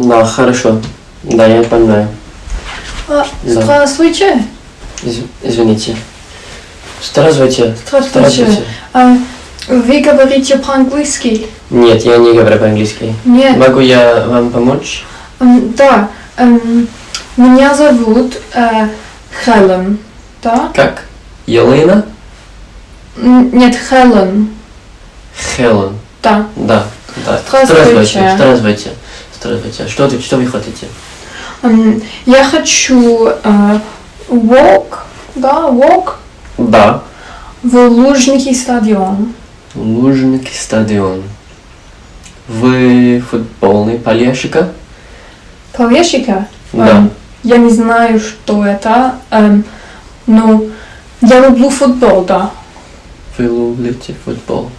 Да, хорошо. Да, я понимаю. А, Да. Здравствуйте. Из- извините. Здравствуйте. Здравствуйте. А, Вы говорите по-английски? Нет, я не говорю по-английски. Нет. Могу я вам помочь? М, Да. эм, Меня зовут э, Хелен. Да? Как? Елена? Нет, Хелен. Хелен. Да. Да. да. Здравствуйте. Здравствуйте. Здравствуйте. Что, ты, что вы хотите? М, Я хочу э, walk, да, walk Да. в Лужники стадион. Лужники стадион. Вы футбольный болельщика? Полещика? Да. Эм, Я не знаю, что это, эм, но я люблю футбол, да. Вы любите футбол?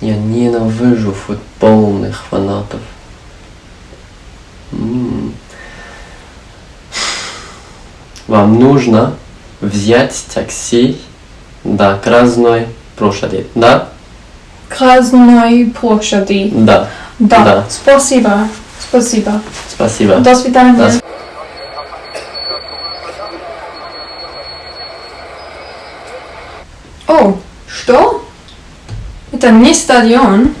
Я ненавижу футбольных фанатов. Вам нужно взять такси до Красной площади. Да? Красной площади. Да. Да. Да. Спасибо. Спасибо. Спасибо. До свидания. Да. О, что? Это не стадион.